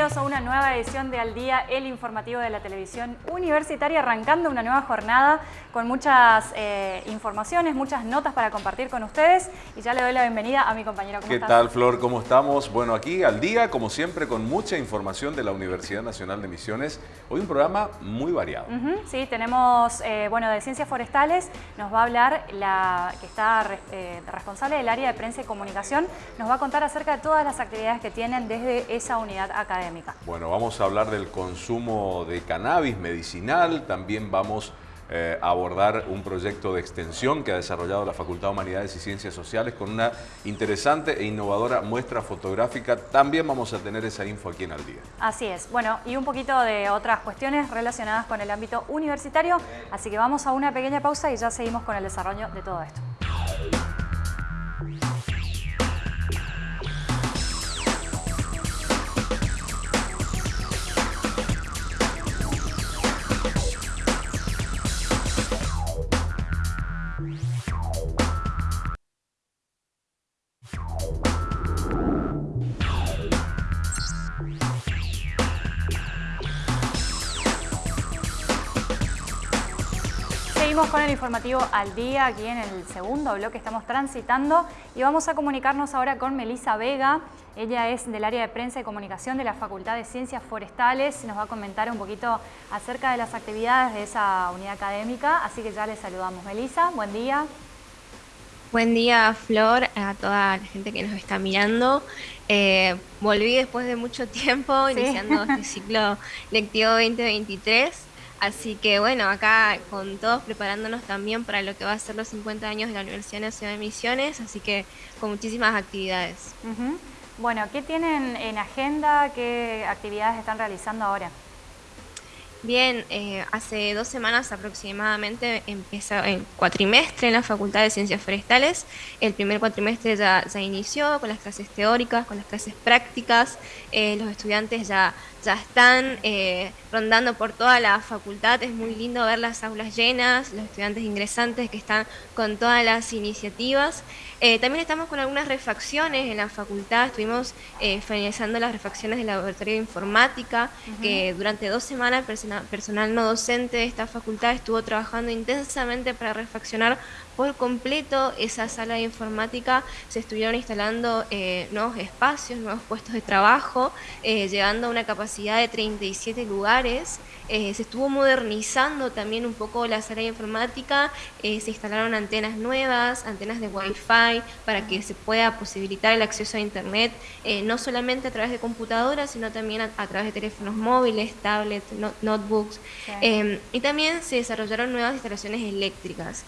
Bienvenidos a una nueva edición de Al Día, el informativo de la televisión universitaria, arrancando una nueva jornada con muchas eh, informaciones, muchas notas para compartir con ustedes. Y ya le doy la bienvenida a mi compañero. ¿Qué tal, Flor? ¿Cómo estamos? Bueno, aquí al día, como siempre, con mucha información de la Universidad Nacional de Misiones. Hoy un programa muy variado. sí, tenemos, eh, bueno, de Ciencias Forestales, nos va a hablar la que está eh, responsable del área de prensa y comunicación, nos va a contar acerca de todas las actividades que tienen desde esa unidad académica. Bueno, vamos a hablar del consumo de cannabis medicinal, también vamos eh, a abordar un proyecto de extensión que ha desarrollado la Facultad de Humanidades y Ciencias Sociales con una interesante e innovadora muestra fotográfica. También vamos a tener esa info aquí en Al Día. Así es. Bueno, y un poquito de otras cuestiones relacionadas con el ámbito universitario. Así que vamos a una pequeña pausa y ya seguimos con el desarrollo de todo esto. Con el informativo al día, aquí en el segundo bloque estamos transitando y vamos a comunicarnos ahora con Melisa Vega. Ella es del área de prensa y comunicación de la Facultad de Ciencias Forestales. Nos va a comentar un poquito acerca de las actividades de esa unidad académica, así que ya le saludamos. Melisa, buen día. Buen día, Flor, a toda la gente que nos está mirando. Eh, volví después de mucho tiempo, iniciando este ciclo lectivo 2023. Así que bueno, acá con todos preparándonos también para lo que va a ser los 50 años de la Universidad Nacional de Misiones, así que con muchísimas actividades. Bueno, ¿qué tienen en agenda? ¿Qué actividades están realizando ahora? Bien, eh, hace dos semanas aproximadamente empieza el cuatrimestre en la Facultad de Ciencias Forestales. El primer cuatrimestre ya, ya inició con las clases teóricas, con las clases prácticas. Eh, los estudiantes ya, ya están eh, rondando por toda la facultad. Es muy lindo ver las aulas llenas, los estudiantes ingresantes que están con todas las iniciativas. Eh, también estamos con algunas refacciones en la facultad, estuvimos finalizando las refacciones del laboratorio de informática, que durante dos semanas personal, personal no docente de esta facultad estuvo trabajando intensamente para refaccionar por completo esa sala de informática, se estuvieron instalando eh, nuevos espacios, nuevos puestos de trabajo, eh, llegando a una capacidad de 37 lugares. Eh, se estuvo modernizando también un poco la sala de informática, se instalaron antenas nuevas, antenas de Wi-Fi, para que se pueda posibilitar el acceso a Internet, no solamente a través de computadoras, sino también a, través de teléfonos móviles, tablets, notebooks. y también se desarrollaron nuevas instalaciones eléctricas.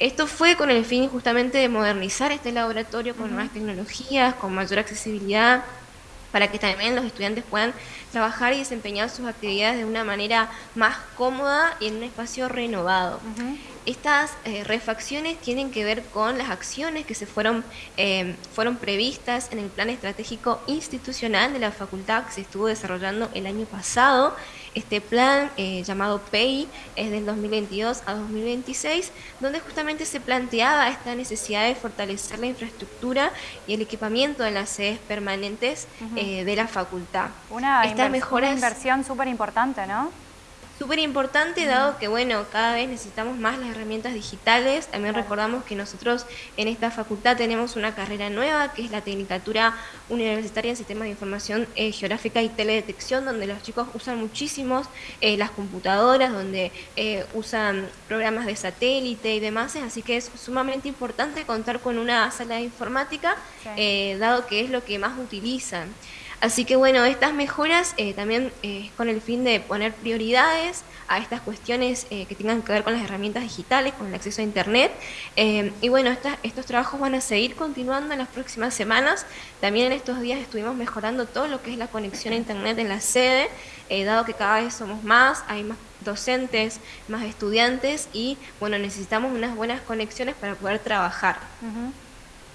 Esto fue con el fin justamente de modernizar este laboratorio con nuevas tecnologías, con mayor accesibilidad, para que también los estudiantes puedan trabajar y desempeñar sus actividades de una manera más cómoda y en un espacio renovado. Estas eh, refacciones tienen que ver con las acciones que se fueron, eh, fueron previstas en el plan estratégico institucional de la facultad que se estuvo desarrollando el año pasado. Este plan eh, llamado PEI es del 2022 a 2026, donde justamente se planteaba esta necesidad de fortalecer la infraestructura y el equipamiento de las sedes permanentes de la facultad. Una, una inversión súper importante, ¿no? Súper importante dado que, bueno, cada vez necesitamos más las herramientas digitales. También recordamos que nosotros en esta facultad tenemos una carrera nueva, que es la Tecnicatura Universitaria en Sistemas de Información eh, Geográfica y Teledetección, donde los chicos usan muchísimos eh, las computadoras, donde eh, usan programas de satélite y demás. Así que es sumamente importante contar con una sala de informática, dado que es lo que más utilizan. Así que bueno, estas mejoras eh, también eh, con el fin de poner prioridades a estas cuestiones eh, que tengan que ver con las herramientas digitales, con el acceso a Internet. y bueno, estos trabajos van a seguir continuando en las próximas semanas. También en estos días estuvimos mejorando todo lo que es la conexión a Internet en la sede, dado que cada vez somos más, hay más docentes, más estudiantes y bueno, necesitamos unas buenas conexiones para poder trabajar.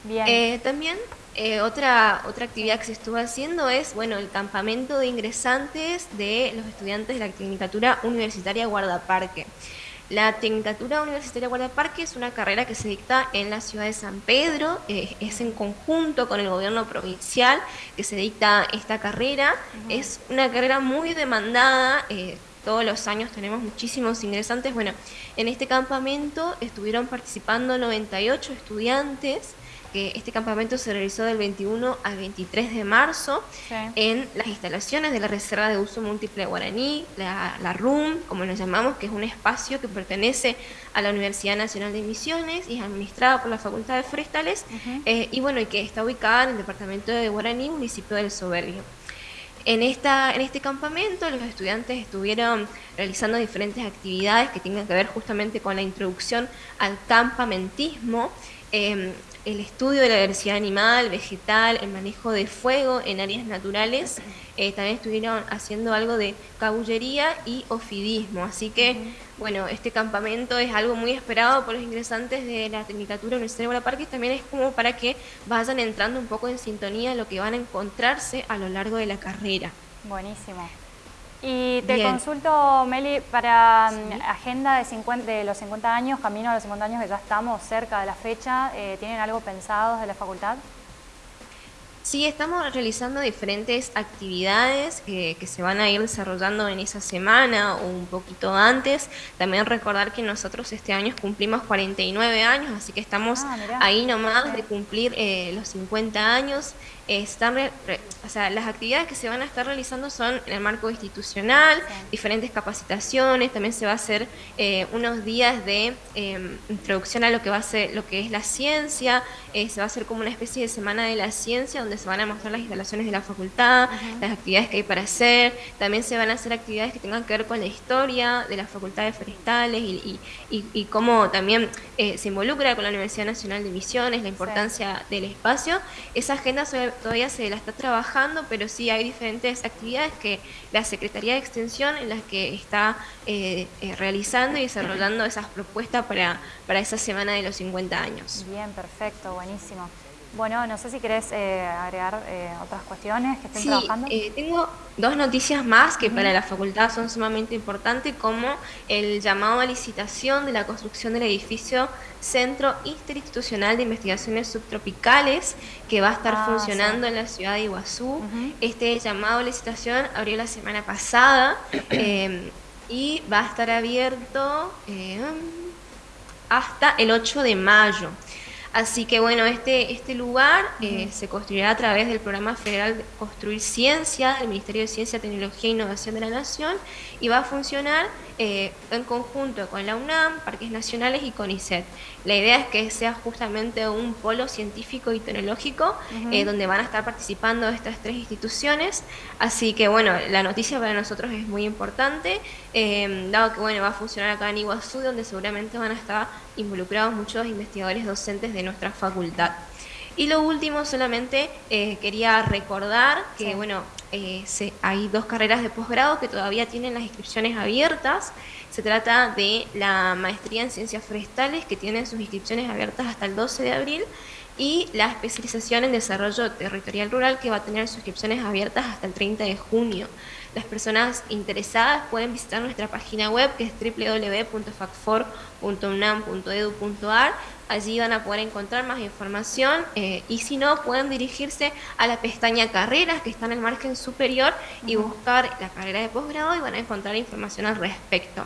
Bien. también eh, otra, otra actividad que se estuvo haciendo es bueno el campamento de ingresantes de los estudiantes de la Tecnicatura Universitaria Guardaparque. la Tecnicatura Universitaria Guardia Parque es una carrera que se dicta en la ciudad de San Pedro, eh, es en conjunto con el gobierno provincial que se dicta esta carrera. Es una carrera muy demandada, eh, todos los años tenemos muchísimos ingresantes. Bueno, en este campamento estuvieron participando 98 estudiantes que este campamento se realizó del 21 al 23 de marzo en las instalaciones de la Reserva de Uso Múltiple Guaraní, la, RUM, como nos llamamos, que es un espacio que pertenece a la Universidad Nacional de Misiones y es administrada por la Facultad de Forestales, eh, y bueno, y que está ubicada en el departamento de Guaraní, municipio del Soberbio. En, esta, en este campamento los estudiantes estuvieron realizando diferentes actividades que tengan que ver justamente con la introducción al campamentismo, eh, el estudio de la diversidad animal, vegetal, el manejo de fuego en áreas naturales. Eh, también estuvieron haciendo algo de cabullería y ofidismo. Así que, bueno, este campamento es algo muy esperado por los ingresantes de la Tecnicatura Universitaria de Parques. También es como para que vayan entrando un poco en sintonía lo que van a encontrarse a lo largo de la carrera. Buenísimo. Y te consulto, Meli, para mm, agenda de, 50, de los 50 años, camino a los 50 años que ya estamos cerca de la fecha, eh, ¿tienen algo pensado de la facultad? Sí, estamos realizando diferentes actividades que, se van a ir desarrollando en esa semana o un poquito antes. También recordar que nosotros este año cumplimos 49 años, así que estamos ah, ahí nomás de cumplir eh, los 50 años están o sea, las actividades que se van a estar realizando son en el marco institucional, diferentes capacitaciones, también se va a hacer eh, unos días de em, introducción a lo que va a ser lo que es la ciencia, eh, se va a hacer como una especie de semana de la ciencia donde se van a mostrar las instalaciones de la facultad, las actividades que hay para hacer, también se van a hacer actividades que tengan que ver con la historia de las facultades forestales y, y, cómo también eh, se involucra con la Universidad Nacional de Misiones, la importancia del espacio. Esa agenda sobre todavía se la está trabajando, pero sí hay diferentes actividades que la Secretaría de Extensión en las que está eh, eh, realizando y desarrollando esas propuestas para, para esa semana de los 50 años. Bien, perfecto, buenísimo. Bueno, no sé si querés eh, agregar eh, otras cuestiones que estén trabajando. Eh, tengo dos noticias más que para la facultad son sumamente importantes, como el llamado a licitación de la construcción del edificio Centro Interinstitucional de Investigaciones Subtropicales, que va a estar ah, funcionando en la ciudad de Iguazú. Este llamado a licitación abrió la semana pasada y va a estar abierto hasta el 8 de mayo. Así que bueno, este, este lugar eh, se construirá a través del programa federal de Construir Ciencia, del Ministerio de Ciencia, Tecnología e Innovación de la Nación, y va a funcionar eh, en conjunto con la UNAM, Parques Nacionales y CONICET. La idea es que sea justamente un polo científico y tecnológico eh, donde van a estar participando estas tres instituciones. Así que bueno, la noticia para nosotros es muy importante, eh, dado que bueno, va a funcionar acá en Iguazú, donde seguramente van a estar involucrados muchos investigadores docentes de nuestra facultad. Y lo último, solamente quería recordar que, bueno, eh, hay dos carreras de posgrado que todavía tienen las inscripciones abiertas. Se trata de la maestría en ciencias forestales que tiene sus inscripciones abiertas hasta el 12 de abril y la especialización en desarrollo territorial rural que va a tener sus inscripciones abiertas hasta el 30 de junio. Las personas interesadas pueden visitar nuestra página web que es www.facfor.unam.edu.ar. Allí van a poder encontrar más información eh, y si no pueden dirigirse a la pestaña carreras que está en el margen superior y buscar la carrera de posgrado y van a encontrar información al respecto.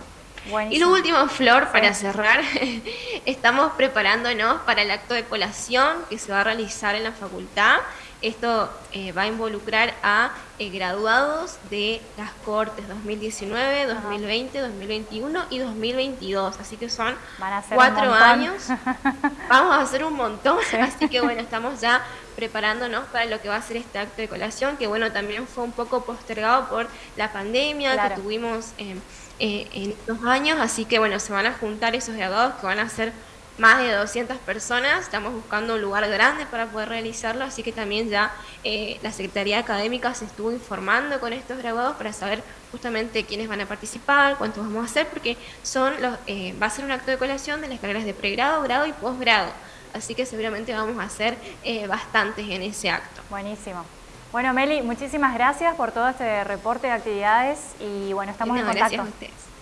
Y lo último, Flor, para cerrar, estamos preparándonos para el acto de colación que se va a realizar en la facultad. Esto eh, va a involucrar a eh, graduados de las cortes 2019, 2020, 2021 y 2022. Así que son cuatro años. Vamos a hacer un montón. Así que bueno, estamos ya preparándonos para lo que va a ser este acto de colación, que bueno, también fue un poco postergado por la pandemia que tuvimos eh, en estos años. Así que bueno, se van a juntar esos graduados que van a ser más de 200 personas, estamos buscando un lugar grande para poder realizarlo, así que también ya eh, la Secretaría Académica se estuvo informando con estos graduados para saber justamente quiénes van a participar, cuántos vamos a hacer, porque son los, eh, va a ser un acto de colación de las carreras de pregrado, grado y posgrado, así que seguramente vamos a hacer eh, bastantes en ese acto. Buenísimo. Bueno, Meli, muchísimas gracias por todo este reporte de actividades y bueno, estamos en contacto. Gracias a ustedes.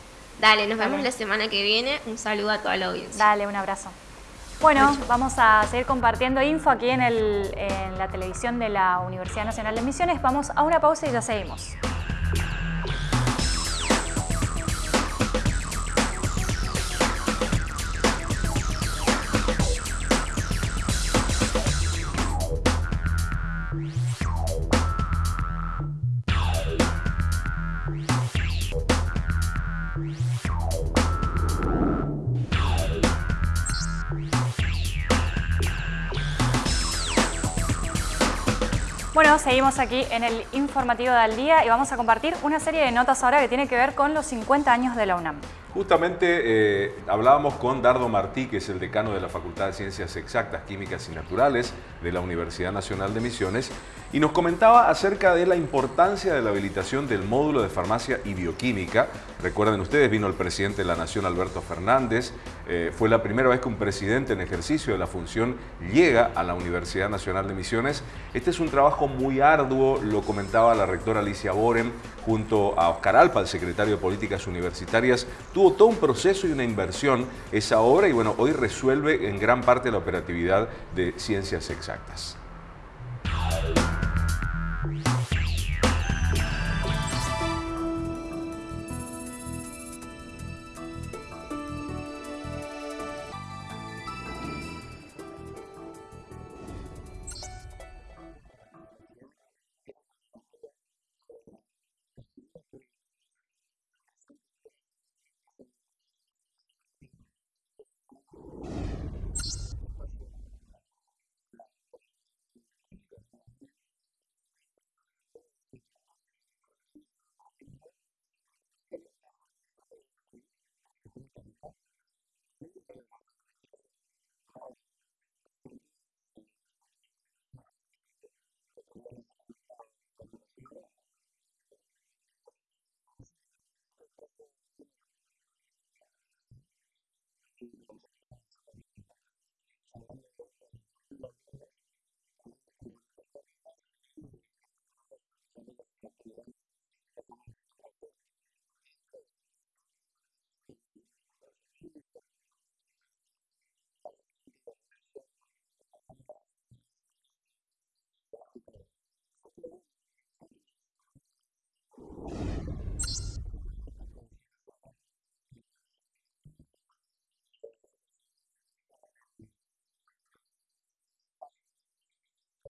Dale, nos vemos la semana que viene. Un saludo a toda la audiencia. Dale, un abrazo. Bueno, vamos a seguir compartiendo info aquí en, en la televisión de la Universidad Nacional de Misiones. Vamos a una pausa y ya seguimos. Seguimos aquí en el informativo del día y vamos a compartir una serie de notas ahora que tiene que ver con los 50 años de la UNAM. Justamente eh, hablábamos con Dardo Martí, que es el decano de la Facultad de Ciencias Exactas, Químicas y Naturales de la Universidad Nacional de Misiones, y nos comentaba acerca de la importancia de la habilitación del módulo de farmacia y bioquímica. Recuerden ustedes, vino el presidente de la Nación, Alberto Fernández, eh, fue la primera vez que un presidente en ejercicio de la función llega a la Universidad Nacional de Misiones. Este es un trabajo muy arduo, lo comentaba la rectora Alicia Boren, junto a Oscar Alpa, el secretario de Políticas Universitarias, tuvo todo un proceso y una inversión esa obra y bueno, hoy resuelve en gran parte la operatividad de ciencias exactas.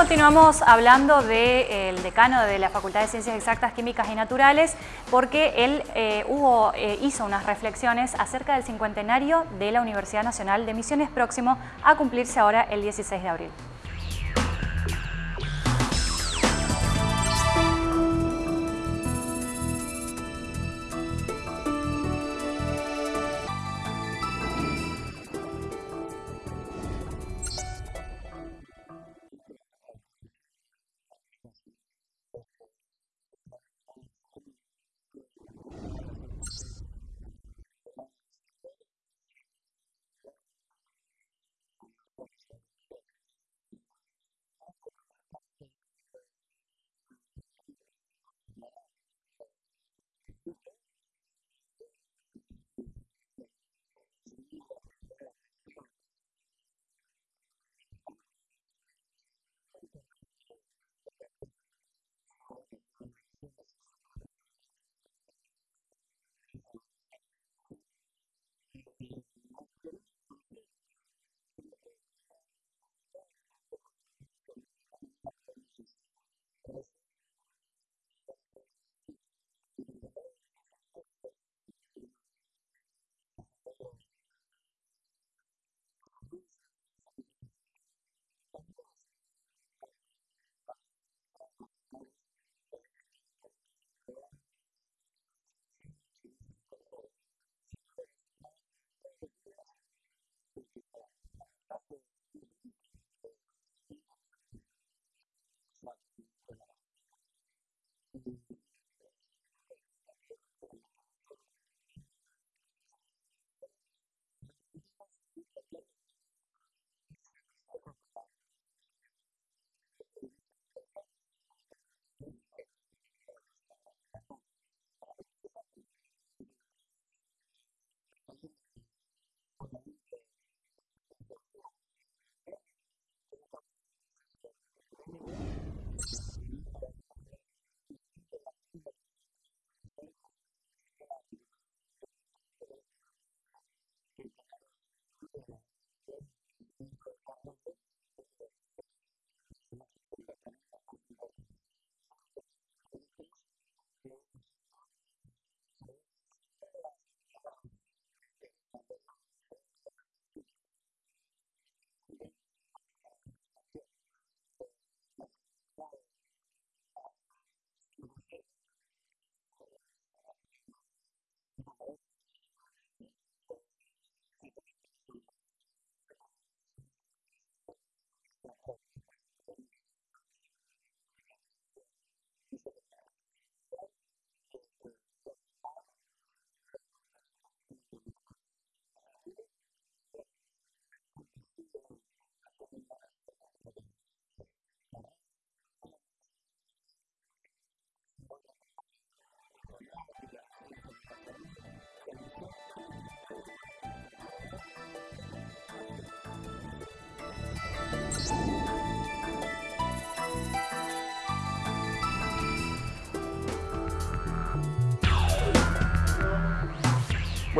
continuamos hablando del decano de la Facultad de Ciencias Exactas, Químicas y Naturales porque él eh, eh, hizo unas reflexiones acerca del cincuentenario de la Universidad Nacional de Misiones próximo a cumplirse ahora el 16 de abril.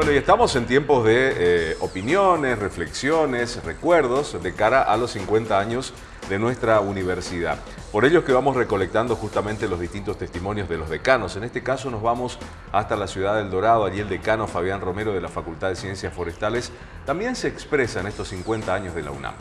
Bueno, y estamos en tiempos de eh, opiniones, reflexiones, recuerdos de cara a los 50 años de nuestra universidad. Por ello es que vamos recolectando justamente los distintos testimonios de los decanos. En este caso nos vamos hasta la ciudad del Dorado. Allí el decano Fabián Romero de la Facultad de Ciencias Forestales también se expresa en estos 50 años de la UNAM.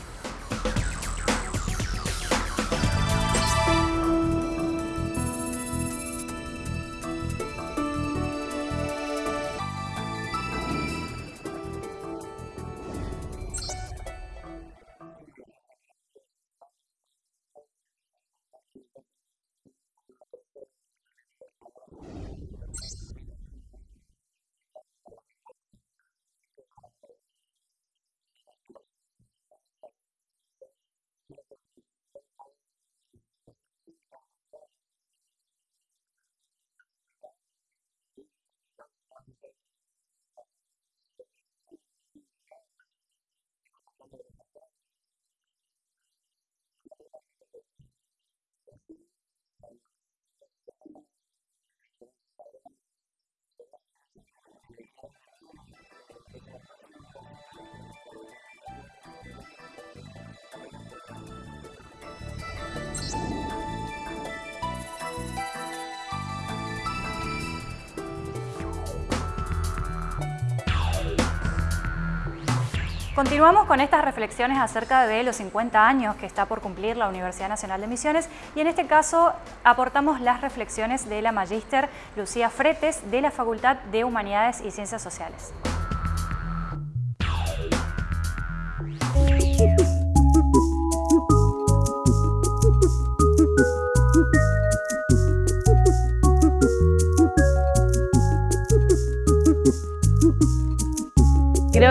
Continuamos con estas reflexiones acerca de los 50 años que está por cumplir la Universidad Nacional de Misiones y en este caso aportamos las reflexiones de la magíster Lucía Fretes de la Facultad de Humanidades y Ciencias Sociales.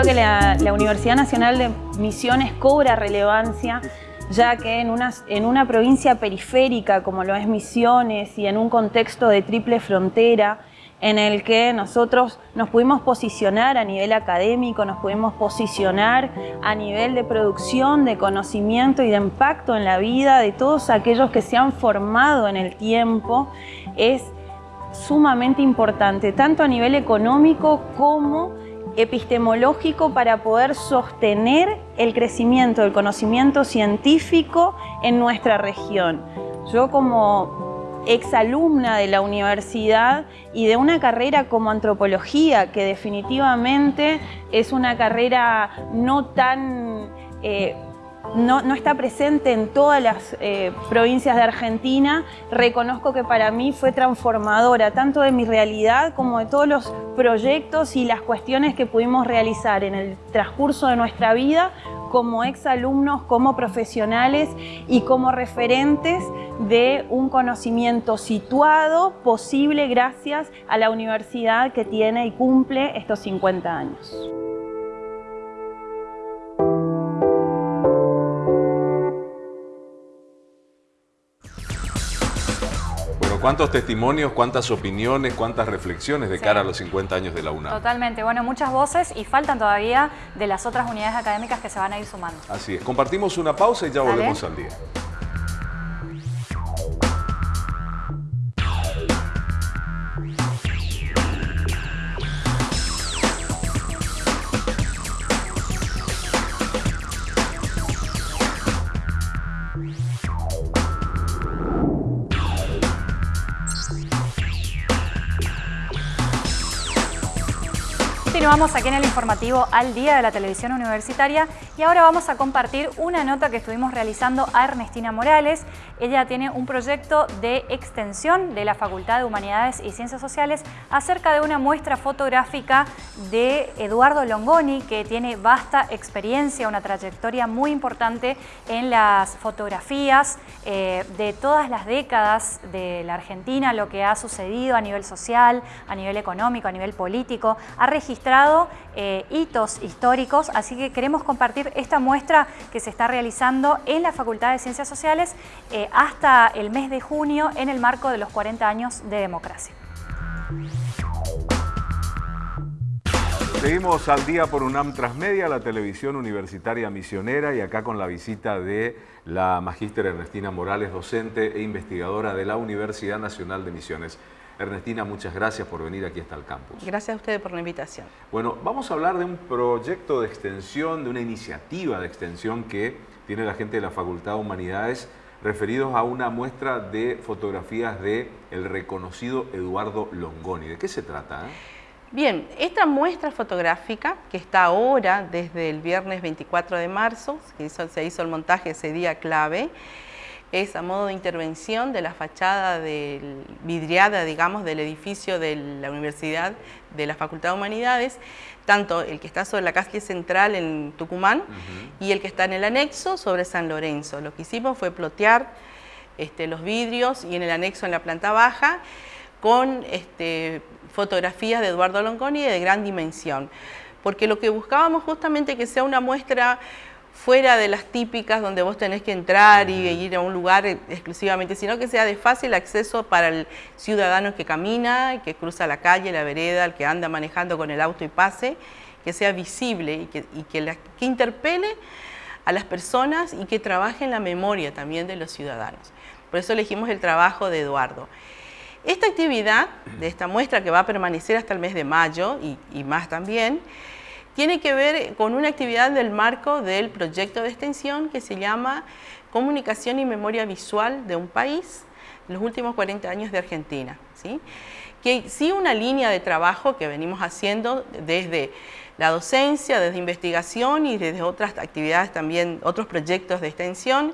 Que la, Universidad Nacional de Misiones cobra relevancia ya que en una, en una provincia periférica como lo es Misiones y en un contexto de triple frontera en el que nosotros nos pudimos posicionar a nivel académico, nos pudimos posicionar a nivel de producción, de conocimiento y de impacto en la vida de todos aquellos que se han formado en el tiempo, es sumamente importante, tanto a nivel económico como epistemológico para poder sostener el crecimiento del conocimiento científico en nuestra región. Yo como exalumna de la universidad y de una carrera como antropología, que definitivamente es una carrera no tan eh, no, está presente en todas las eh, provincias de Argentina, reconozco que para mí fue transformadora, tanto de mi realidad como de todos los proyectos y las cuestiones que pudimos realizar en el transcurso de nuestra vida como exalumnos, como profesionales y como referentes de un conocimiento situado, posible gracias a la universidad que tiene y cumple estos 50 años. Cuántos testimonios, cuántas opiniones, cuántas reflexiones de cara a los 50 años de la UNAM. Totalmente, bueno, muchas voces y faltan todavía de las otras unidades académicas que se van a ir sumando. Así es, compartimos una pausa y ya volvemos al día. Continuamos aquí en el informativo al día de la televisión universitaria y ahora vamos a compartir una nota que estuvimos realizando a Ernestina Morales. Ella tiene un proyecto de extensión de la Facultad de Humanidades y Ciencias Sociales acerca de una muestra fotográfica de Eduardo Longoni que tiene vasta experiencia, una trayectoria muy importante en las fotografías eh, de todas las décadas de la Argentina, lo que ha sucedido a nivel social, a nivel económico, a nivel político. Ha registrado eh, hitos históricos, así que queremos compartir esta muestra que se está realizando en la Facultad de Ciencias Sociales eh, hasta el mes de junio en el marco de los 40 años de democracia. Seguimos al día por UNAM Transmedia, la televisión universitaria misionera y acá con la visita de la magíster Ernestina Morales, docente e investigadora de la Universidad Nacional de Misiones. Ernestina, muchas gracias por venir aquí hasta el campus. Gracias a ustedes por la invitación. Bueno, vamos a hablar de un proyecto de extensión, de una iniciativa de extensión que tiene la gente de la Facultad de Humanidades referidos a una muestra de fotografías de el reconocido Eduardo Longoni. ¿De qué se trata? Eh? Bien, esta muestra fotográfica que está ahora desde el viernes 24 de marzo, que se hizo el montaje ese día clave, es a modo de intervención de la fachada del, vidriada, digamos, del edificio de la Universidad de la Facultad de Humanidades, tanto el que está sobre la calle central en Tucumán y el que está en el anexo sobre San Lorenzo. Lo que hicimos fue plotear este, los vidrios y en el anexo en la planta baja con este, fotografías de Eduardo Longoni de gran dimensión, porque lo que buscábamos justamente que sea una muestra fuera de las típicas donde vos tenés que entrar y ir a un lugar exclusivamente, sino que sea de fácil acceso para el ciudadano que camina, que cruza la calle, la vereda, el que anda manejando con el auto y pase, que sea visible y que, que, que interpele a las personas y que trabaje en la memoria también de los ciudadanos. Por eso elegimos el trabajo de Eduardo. Esta actividad de esta muestra que va a permanecer hasta el mes de mayo y, y más también, tiene que ver con una actividad del marco del proyecto de extensión que se llama Comunicación y Memoria Visual de un País, los últimos 40 años de Argentina. ¿sí? Que sí una línea de trabajo que venimos haciendo desde la docencia, desde investigación y desde otras actividades también, otros proyectos de extensión,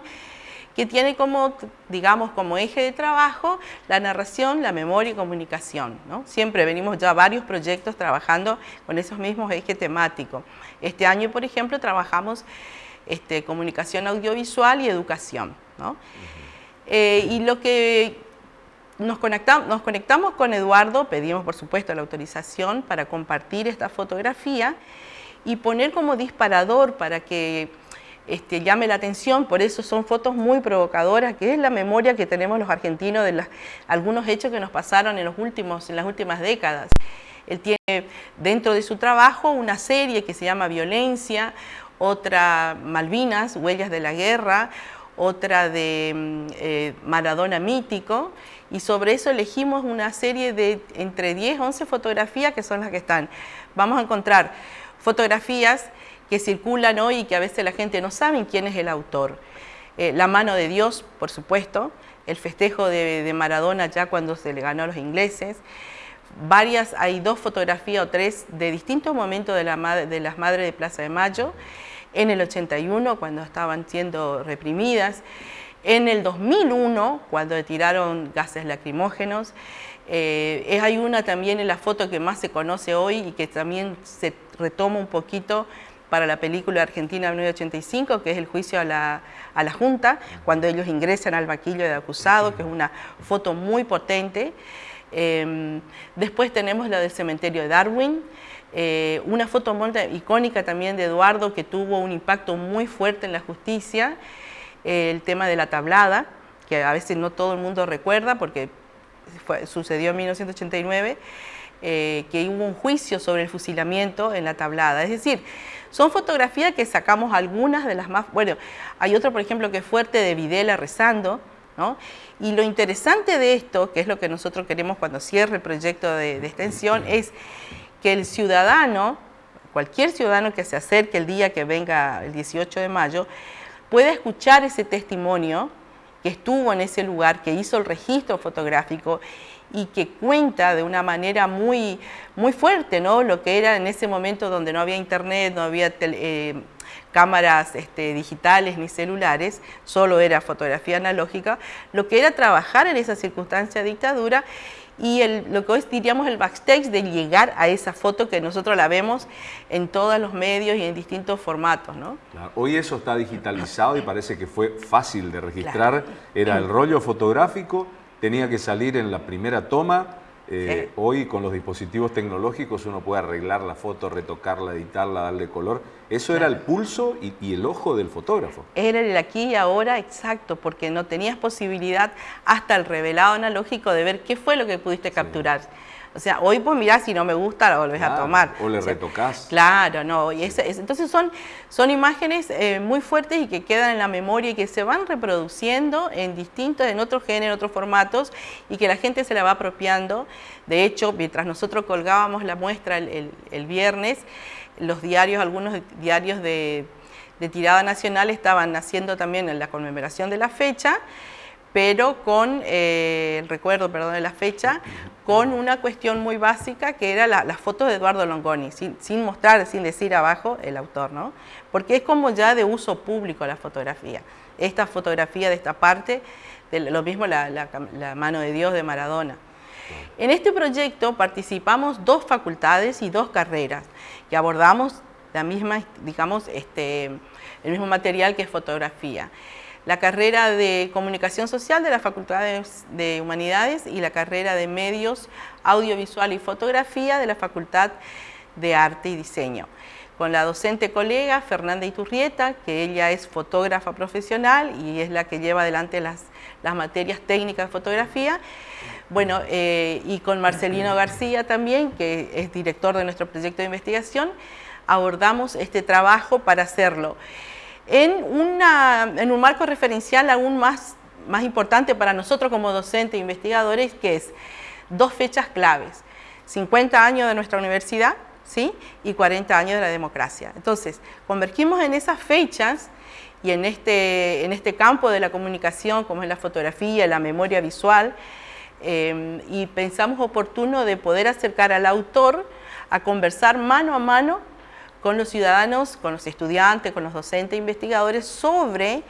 que tiene como, digamos, como eje de trabajo la narración, la memoria y comunicación. ¿no? Siempre venimos ya varios proyectos trabajando con esos mismos ejes temáticos. Este año, por ejemplo, trabajamos este, comunicación audiovisual y educación. ¿no? Eh, y lo que nos conectamos, nos conectamos con Eduardo, pedimos por supuesto la autorización para compartir esta fotografía y poner como disparador para que este, llame la atención, por eso son fotos muy provocadoras, que es la memoria que tenemos los argentinos de algunos hechos que nos pasaron en, los últimos, en las últimas décadas. Él tiene dentro de su trabajo una serie que se llama Violencia, otra Malvinas, Huellas de la Guerra, otra de mm, eh, Maradona Mítico, y sobre eso elegimos una serie de entre 10 11 fotografías que son las que están. Vamos a encontrar fotografías que circulan hoy y que a veces la gente no sabe quién es el autor. Eh, la mano de Dios, por supuesto, el festejo de, Maradona ya cuando se le ganó a los ingleses, varias, hay dos fotografías o tres de distintos momentos de, la, de las Madres de Plaza de Mayo, en el 81 cuando estaban siendo reprimidas, en el 2001 cuando tiraron gases lacrimógenos, eh, hay una también en la foto que más se conoce hoy y que también se retoma un poquito para la película Argentina 1985, que es el juicio a la, Junta, cuando ellos ingresan al vaquillo de acusado, que es una foto muy potente. Em, después tenemos la del cementerio de Darwin, eh, una foto muy icónica también de Eduardo que tuvo un impacto muy fuerte en la justicia, el tema de la tablada, que a veces no todo el mundo recuerda porque sucedió en 1989, eh, que hubo un juicio sobre el fusilamiento en la tablada. Es decir, son fotografías que sacamos algunas de las más... Bueno, hay otro, por ejemplo, que es fuerte de Videla rezando, ¿no? Y lo interesante de esto, que es lo que nosotros queremos cuando cierre el proyecto de, de extensión, es que el ciudadano, cualquier ciudadano que se acerque el día que venga el 18 de mayo, pueda escuchar ese testimonio que estuvo en ese lugar, que hizo el registro fotográfico y que cuenta de una manera muy, muy fuerte ¿no? lo que era en ese momento donde no había internet, no había eh, cámaras este, digitales ni celulares, solo era fotografía analógica, lo que era trabajar en esa circunstancia de dictadura y lo que hoy diríamos el backstage de llegar a esa foto que nosotros la vemos en todos los medios y en distintos formatos. ¿no? Hoy eso está digitalizado y parece que fue fácil de registrar. Era el rollo fotográfico, tenía que salir en la primera toma, eh, hoy con los dispositivos tecnológicos uno puede arreglar la foto, retocarla, editarla, darle color. Eso era el pulso y, el ojo del fotógrafo. Era el aquí y ahora exacto, porque no tenías posibilidad hasta el revelado analógico de ver qué fue lo que pudiste capturar. O sea, hoy pues mirá, si no me gusta, la volvés a tomar. O le retocás. Claro, no. Y entonces son, son imágenes eh, muy fuertes y que quedan en la memoria y que se van reproduciendo en distintos, en otros géneros, en otros formatos y que la gente se la va apropiando. De hecho, mientras nosotros colgábamos la muestra el, viernes, los diarios, algunos diarios de, de tirada nacional estaban haciendo también en la conmemoración de la fecha pero con eh, el recuerdo, perdón, de la fecha, con una cuestión muy básica que era la, las fotos de Eduardo Longoni, sin, mostrar, sin decir abajo el autor, ¿no? Porque es como ya de uso público la fotografía. Esta fotografía de esta parte, de lo mismo la, la mano de Dios de Maradona. En este proyecto participamos dos facultades y dos carreras que abordamos la misma, digamos, este, el mismo material que es fotografía la carrera de Comunicación Social de la Facultad de Humanidades y la carrera de Medios, Audiovisual y Fotografía de la Facultad de Arte y Diseño. Con la docente colega Fernanda Iturrieta, que ella es fotógrafa profesional y es la que lleva adelante las, las materias técnicas de fotografía. Bueno, eh, y con Marcelino García también, que es director de nuestro proyecto de investigación, abordamos este trabajo para hacerlo en, un marco referencial aún más, más importante para nosotros como docentes e investigadores, que es dos fechas claves, 50 años de nuestra universidad ¿sí? y 40 años de la democracia. Entonces, convergimos en esas fechas y en este, en este campo de la comunicación, como es la fotografía, la memoria visual, eh, y pensamos oportuno de poder acercar al autor a conversar mano a mano con los ciudadanos, con los estudiantes, con los docentes e investigadores sobre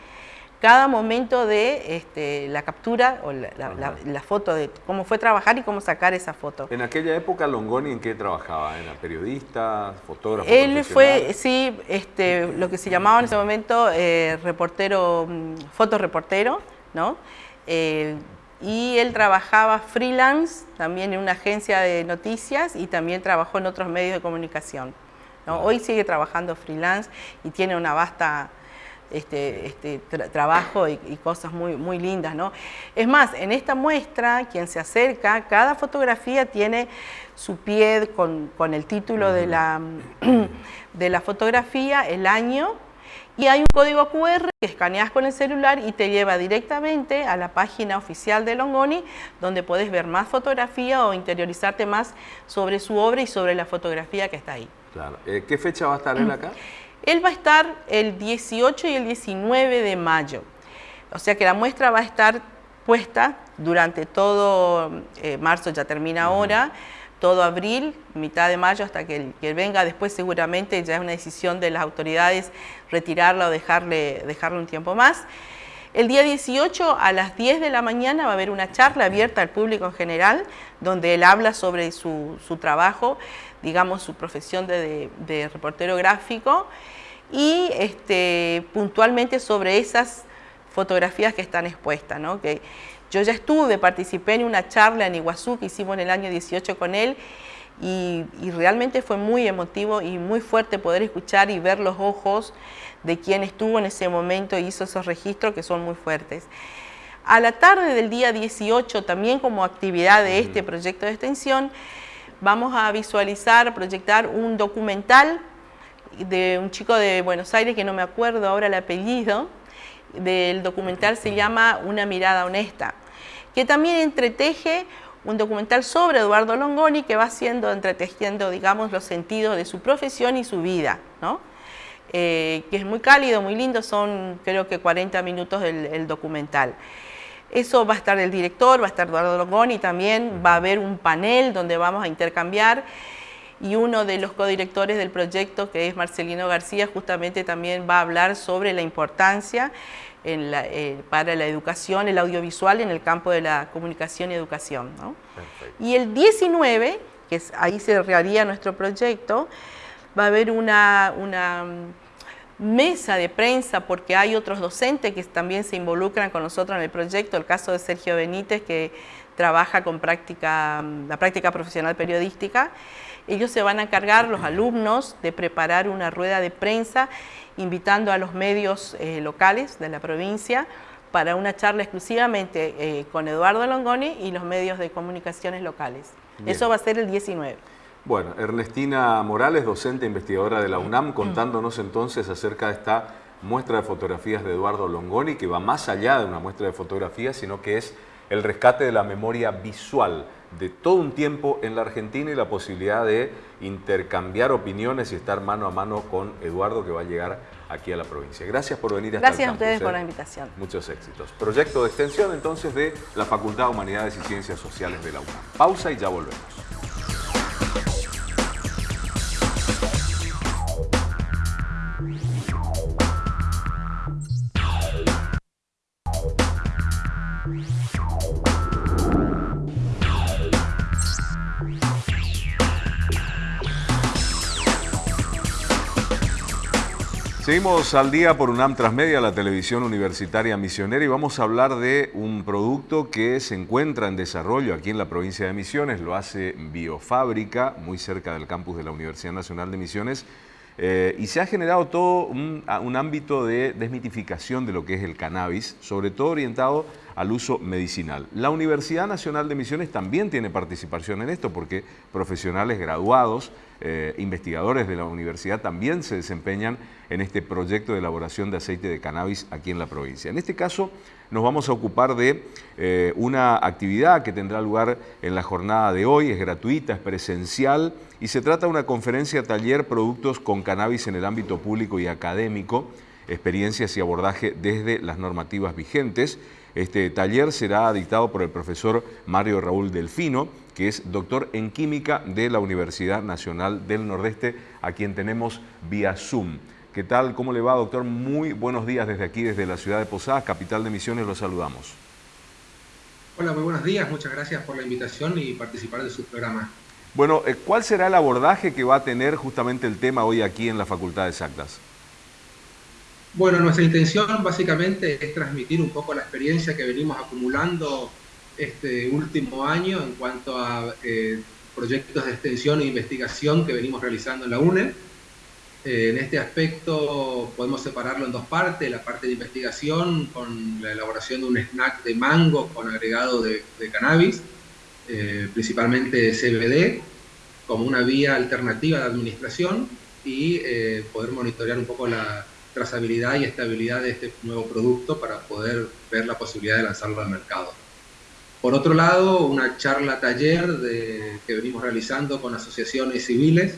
cada momento de este, la captura o la, foto de cómo fue trabajar y cómo sacar esa foto. En aquella época Longoni en qué trabajaba, ¿era periodista, fotógrafo? Él fue, sí, este, lo que se llamaba en ese momento eh, reportero, mm, fotoreportero, ¿no? Eh, y él trabajaba freelance también en una agencia de noticias y también trabajó en otros medios de comunicación. Hoy sigue trabajando freelance y tiene una vasta este, este trabajo y, cosas muy, muy lindas. ¿no? Es más, en esta muestra, quien se acerca, cada fotografía tiene su pie con, el título de la, de la fotografía, el año, y hay un código QR que escaneas con el celular y te lleva directamente a la página oficial de Longoni, donde puedes ver más fotografía o interiorizarte más sobre su obra y sobre la fotografía que está ahí. Claro. Eh, ¿Qué fecha va a estar él acá? Él va a estar el 18 y el 19 de mayo. O sea que la muestra va a estar puesta durante todo eh, marzo, ya termina ahora, todo abril, mitad de mayo hasta que, él venga. Después seguramente ya es una decisión de las autoridades retirarla o dejarle, dejarle un tiempo más. El día 18 a las 10 de la mañana va a haber una charla abierta al público en general, donde él habla sobre su, trabajo, digamos su profesión de, reportero gráfico y este, puntualmente sobre esas fotografías que están expuestas. ¿no? Que yo ya estuve, participé en una charla en Iguazú que hicimos en el año 18 con él y, y realmente fue muy emotivo y muy fuerte poder escuchar y ver los ojos de quien estuvo en ese momento y hizo esos registros que son muy fuertes. A la tarde del día 18, también como actividad de este proyecto de extensión, vamos a visualizar, proyectar un documental de un chico de Buenos Aires, que no me acuerdo ahora el apellido, del documental se llama Una mirada honesta, que también entreteje un documental sobre Eduardo Longoni que va siendo entretejiendo, digamos, los sentidos de su profesión y su vida, ¿no? Eh, que es muy cálido, muy lindo, son creo que 40 minutos el, documental. Eso va a estar el director, va a estar Eduardo Longoni también, va a haber un panel donde vamos a intercambiar y uno de los codirectores del proyecto, que es Marcelino García, justamente también va a hablar sobre la importancia eh, para la educación, el audiovisual en el campo de la comunicación y educación. Y el 19, que es, ahí se realizaría nuestro proyecto, va a haber una, mm, mesa de prensa porque hay otros docentes que también se involucran con nosotros en el proyecto, el caso de Sergio Benítez que trabaja con práctica, la práctica profesional periodística. Ellos se van a encargar, los alumnos, de preparar una rueda de prensa invitando a los medios eh, locales de la provincia para una charla exclusivamente eh, con Eduardo Longoni y los medios de comunicaciones locales. Eso va a ser el 19. Bueno, Ernestina Morales, docente e investigadora de la UNAM, contándonos entonces acerca de esta muestra de fotografías de Eduardo Longoni, que va más allá de una muestra de fotografías, sino que es el rescate de la memoria visual de todo un tiempo en la Argentina y la posibilidad de intercambiar opiniones y estar mano a mano con Eduardo que va a llegar aquí a la provincia. Gracias por venir hasta Gracias a ustedes por ¿eh? la invitación. Muchos éxitos. Proyecto de extensión entonces de la Facultad de Humanidades y Ciencias Sociales de la UNAM. Pausa y ya volvemos. Seguimos al día por UNAM Transmedia, la televisión universitaria misionera, y vamos a hablar de un producto que se encuentra en desarrollo aquí en la provincia de Misiones, lo hace Biofábrica, muy cerca del campus de la Universidad Nacional de Misiones, eh, y se ha generado todo un, ámbito de desmitificación de lo que es el cannabis, sobre todo orientado al uso medicinal. La Universidad Nacional de Misiones también tiene participación en esto porque profesionales graduados, eh, investigadores de la universidad también se desempeñan en este proyecto de elaboración de aceite de cannabis aquí en la provincia. En este caso nos vamos a ocupar de eh, una actividad que tendrá lugar en la jornada de hoy, es gratuita, es presencial y se trata de una conferencia taller productos con cannabis en el ámbito público y académico, experiencias y abordaje desde las normativas vigentes. Este taller será dictado por el profesor Mario Raúl Delfino, que es doctor en química de la Universidad Nacional del Nordeste, a quien tenemos vía Zoom. ¿Qué tal? ¿Cómo le va, doctor? Muy buenos días desde aquí, desde la ciudad de Posadas, capital de Misiones, los saludamos. Hola, muy buenos días, muchas gracias por la invitación y participar de su programa. Bueno, eh, ¿cuál será el abordaje que va a tener justamente el tema hoy aquí en la Facultad de Exactas? Bueno, nuestra intención básicamente es transmitir un poco la experiencia que venimos acumulando este último año en cuanto a eh, proyectos de extensión e investigación que venimos realizando en la UNE. Eh, en este aspecto podemos separarlo en dos partes, la parte de investigación con la elaboración de un snack de mango con agregado de, cannabis, eh, principalmente CBD, como una vía alternativa de administración y poder monitorear un poco la, trazabilidad y estabilidad de este nuevo producto para poder ver la posibilidad de lanzarlo al mercado. Por otro lado, una charla taller que venimos realizando con asociaciones civiles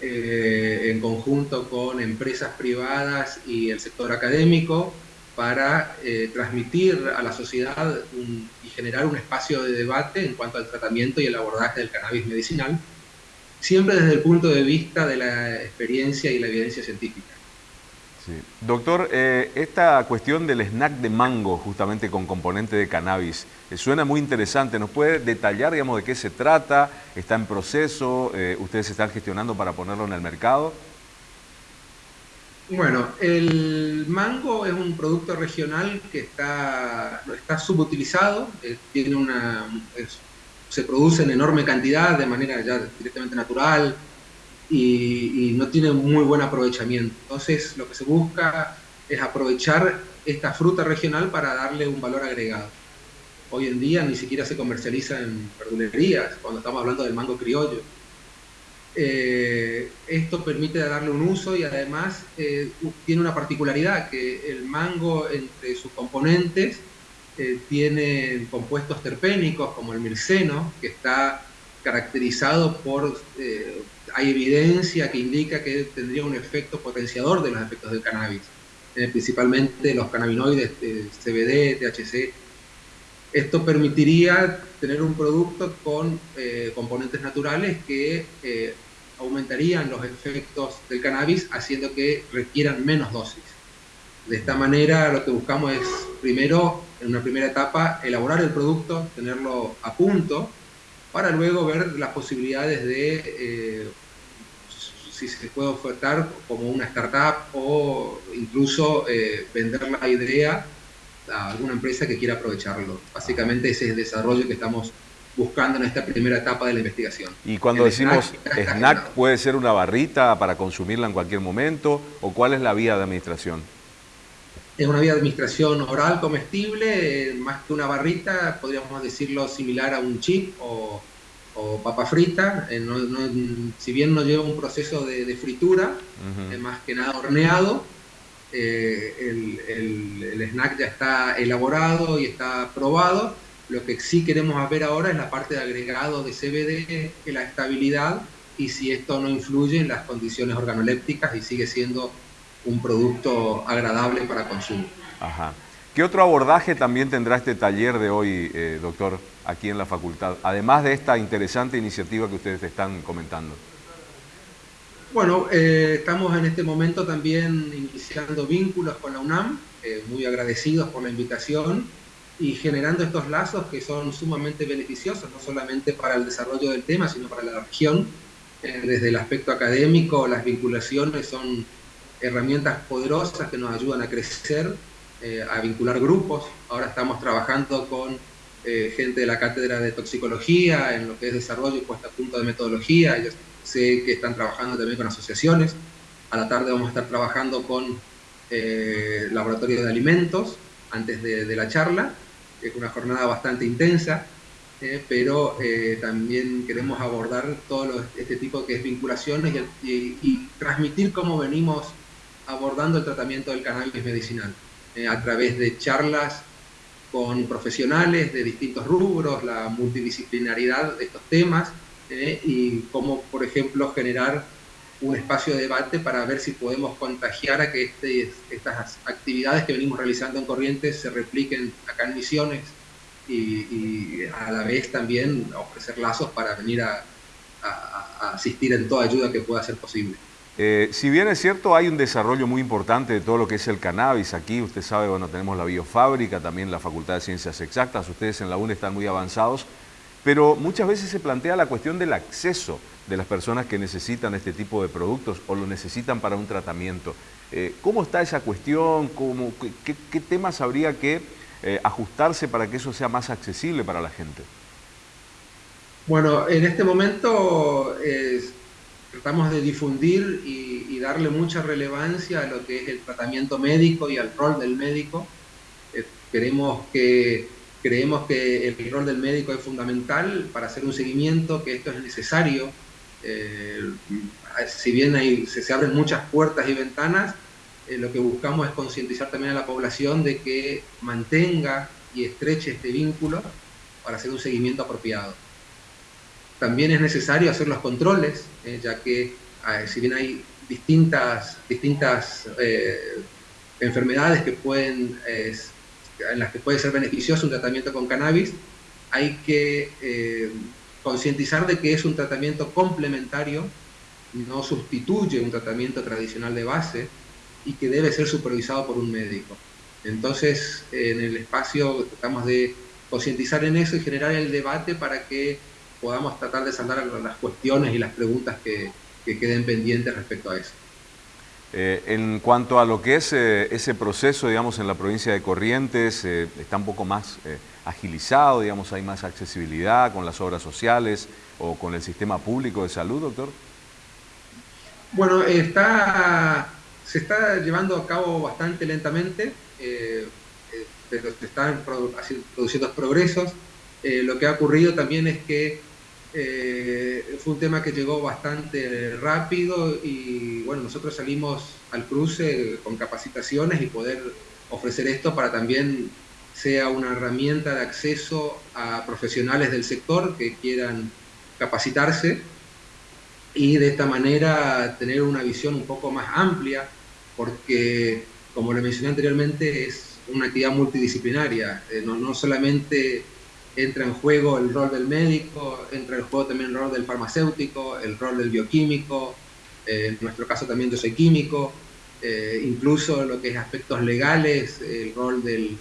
eh, en conjunto con empresas privadas y el sector académico para eh, transmitir a la sociedad y generar un espacio de debate en cuanto al tratamiento y el abordaje del cannabis medicinal, siempre desde el punto de vista de la experiencia y la evidencia científica. Doctor, eh, esta cuestión del snack de mango, justamente con componente de cannabis, eh, suena muy interesante. ¿Nos puede detallar, digamos, de qué se trata? ¿Está en proceso? Eh, ¿Ustedes están gestionando para ponerlo en el mercado? Bueno, el mango es un producto regional que está, está subutilizado, tiene una, se produce en enorme cantidad de manera ya directamente natural, y, no tiene muy buen aprovechamiento. Entonces lo que se busca es aprovechar esta fruta regional para darle un valor agregado. Hoy en día ni siquiera se comercializa en verdulerías, cuando estamos hablando del mango criollo. Eh, esto permite darle un uso y además eh, tiene una particularidad, que el mango entre sus componentes eh, tiene compuestos terpénicos como el mirceno, que está caracterizado por hay evidencia que indica que tendría un efecto potenciador de los efectos del cannabis, eh, principalmente los cannabinoides CBD, THC. Esto permitiría tener un producto con eh, componentes naturales que eh, aumentarían los efectos del cannabis haciendo que requieran menos dosis. De esta manera lo que buscamos es primero, en una primera etapa, elaborar el producto, tenerlo a punto, para luego ver las posibilidades de si se puede ofertar como una startup o incluso eh, vender la idea a alguna empresa que quiera aprovecharlo. Básicamente ese es el desarrollo que estamos buscando en esta primera etapa de la investigación. Y cuando decimos snack, ¿puede ser una barrita para consumirla en cualquier momento? ¿O cuál es la vía de administración? Es una vía de administración oral comestible, eh, más que una barrita, podríamos decirlo similar a un chip o o papa frita, eh, si bien no lleva un proceso de, fritura, es más que nada horneado, eh, el, snack ya está elaborado y está probado. Lo que sí queremos ver ahora es la parte de agregado de CBD, la estabilidad y si esto no influye en las condiciones organolépticas y sigue siendo un producto agradable para consumo. Ajá. ¿Qué otro abordaje también tendrá este taller de hoy, eh, doctor, aquí en la facultad, además de esta interesante iniciativa que ustedes están comentando? Bueno, eh, estamos en este momento también iniciando vínculos con la UNAM, eh, muy agradecidos por la invitación y generando estos lazos que son sumamente beneficiosos, no solamente para el desarrollo del tema, sino para la región. desde el aspecto académico, las vinculaciones son herramientas poderosas que nos ayudan a crecer eh, a vincular grupos. Ahora estamos trabajando con eh, gente de la cátedra de toxicología en lo que es desarrollo y puesta a punto de metodología. Yo sé que están trabajando también con asociaciones. A la tarde vamos a estar trabajando con eh, laboratorios de alimentos antes de, la charla. Es una jornada bastante intensa, pero también queremos abordar todo este tipo que es vinculaciones y transmitir cómo venimos abordando el tratamiento del cannabis medicinal. Eh, a través de charlas con profesionales de distintos rubros, la multidisciplinaridad de estos temas eh, y cómo, por ejemplo, generar un espacio de debate para ver si podemos contagiar a que este, estas actividades que venimos realizando en Corrientes se repliquen acá en Misiones y, a la vez también ofrecer lazos para venir a asistir en toda ayuda que pueda ser posible. Eh, si bien es cierto, hay un desarrollo muy importante de todo lo que es el cannabis. Aquí, usted sabe, bueno, tenemos la biofábrica, también la Facultad de Ciencias Exactas. Ustedes en la UNE están muy avanzados. Pero muchas veces se plantea la cuestión del acceso de las personas que necesitan este tipo de productos o lo necesitan para un tratamiento. Eh, ¿Cómo está esa cuestión? qué, temas habría que eh, ajustarse para que eso sea más accesible para la gente? Bueno, en este momento tratamos de difundir y, darle mucha relevancia a lo que es el tratamiento médico y al rol del médico. Eh, que, creemos que el rol del médico es fundamental para hacer un seguimiento, que esto es necesario. Eh, si bien hay, se, abren muchas puertas y ventanas, eh, lo que buscamos es concientizar también a la población de que mantenga y estreche este vínculo para hacer un seguimiento apropiado. También es necesario hacer los controles, eh, ya que si bien hay distintas, distintas eh, enfermedades que pueden, en las que puede ser beneficioso un tratamiento con cannabis, hay que eh, concientizar de que es un tratamiento complementario, no sustituye un tratamiento tradicional de base, y que debe ser supervisado por un médico. Entonces, en el espacio tratamos de concientizar en eso y generar el debate para que podamos tratar de saldar las cuestiones y las preguntas que, queden pendientes respecto a eso. Eh, en cuanto a lo que es eh, ese proceso, digamos, en la provincia de Corrientes, eh, está un poco más agilizado, digamos, hay más accesibilidad con las obras sociales o con el sistema público de salud, doctor. Bueno, está, se está llevando a cabo bastante lentamente, pero se están produciendo progresos. lo que ha ocurrido también es que eh, fue un tema que llegó bastante rápido y bueno, nosotros salimos al cruce con capacitaciones y poder ofrecer esto para también sea una herramienta de acceso a profesionales del sector que quieran capacitarse y de esta manera tener una visión un poco más amplia porque como le mencioné anteriormente es una actividad multidisciplinaria, eh, no, no solamente entra en juego el rol del médico, entra en juego también el rol del farmacéutico, el rol del bioquímico, eh, en nuestro caso también yo soy químico, eh, incluso lo que es aspectos legales, el rol del,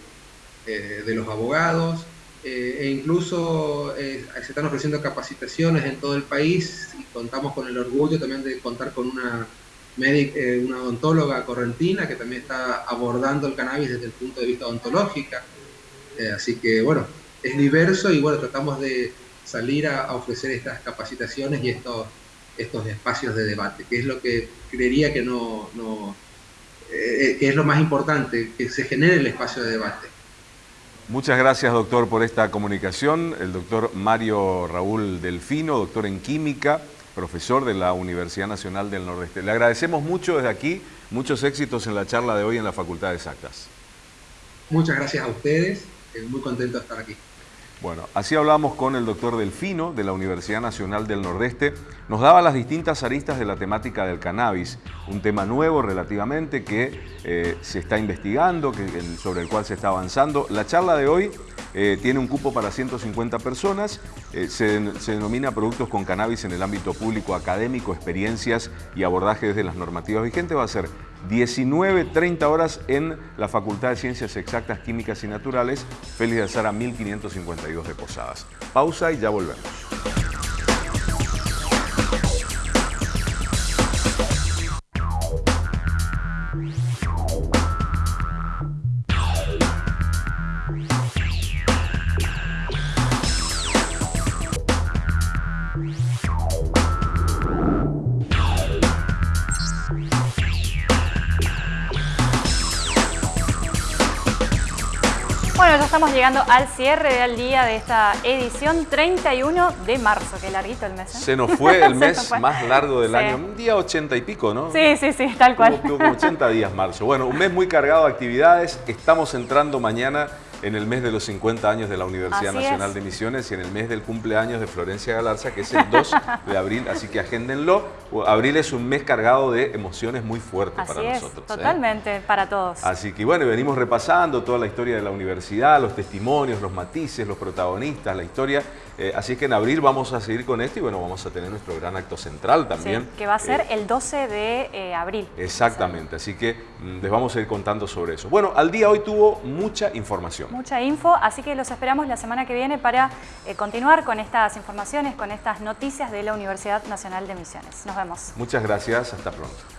eh, de los abogados, e incluso se están ofreciendo capacitaciones en todo el país y contamos con el orgullo también de contar con una, una odontóloga correntina que también está abordando el cannabis desde el punto de vista odontológico. así que bueno, es diverso y bueno, tratamos de salir a, ofrecer estas capacitaciones y estos, estos espacios de debate, que es lo que creería que no, eh, que es lo más importante, que se genere el espacio de debate. Muchas gracias, doctor, por esta comunicación. El doctor Mario Raúl Delfino, doctor en Química, profesor de la Universidad Nacional del Nordeste. Le agradecemos mucho desde aquí, muchos éxitos en la charla de hoy en la Facultad de Exactas. Muchas gracias a ustedes, muy contento de estar aquí. Bueno, así hablamos con el doctor Delfino de la Universidad Nacional del Nordeste. Nos daba las distintas aristas de la temática del cannabis, un tema nuevo relativamente que eh, se está investigando, que, sobre el cual se está avanzando. La charla de hoy eh, tiene un cupo para 150 personas, eh, se, denomina productos con cannabis en el ámbito público, académico, experiencias y abordaje desde las normativas vigentes. Va a ser 19, 30 horas en la Facultad de Ciencias Exactas, Químicas y Naturales, Félix de Azara 1552 de Posadas. Pausa y ya volvemos. Estamos llegando al cierre del día de esta edición 31 de marzo. Qué larguito el mes. ¿eh? Se nos fue el mes más largo del año. Un día ochenta y pico, ¿no? Sí, sí, sí, tal cual. Como 80 días marzo. Bueno, un mes muy cargado de actividades. Estamos entrando mañana en el mes de los 50 años de la Universidad Nacional de Misiones y en el mes del cumpleaños de Florencia Galarza, que es el 2 de abril, así que agéndenlo. Abril es un mes cargado de emociones muy fuertes para nosotros. ¿eh? Totalmente, para todos. Así que bueno, venimos repasando toda la historia de la universidad, los testimonios, los matices, los protagonistas, la historia. Eh, así que en abril vamos a seguir con esto y bueno, vamos a tener nuestro gran acto central también. que va a ser eh, el 12 de abril. Exactamente, así que mm, les vamos a ir contando sobre eso. Bueno, al día hoy tuvo mucha información mucha info, así que los esperamos la semana que viene para eh, continuar con estas informaciones, con estas noticias de la Universidad Nacional de Misiones. Nos vemos. Muchas gracias, hasta pronto.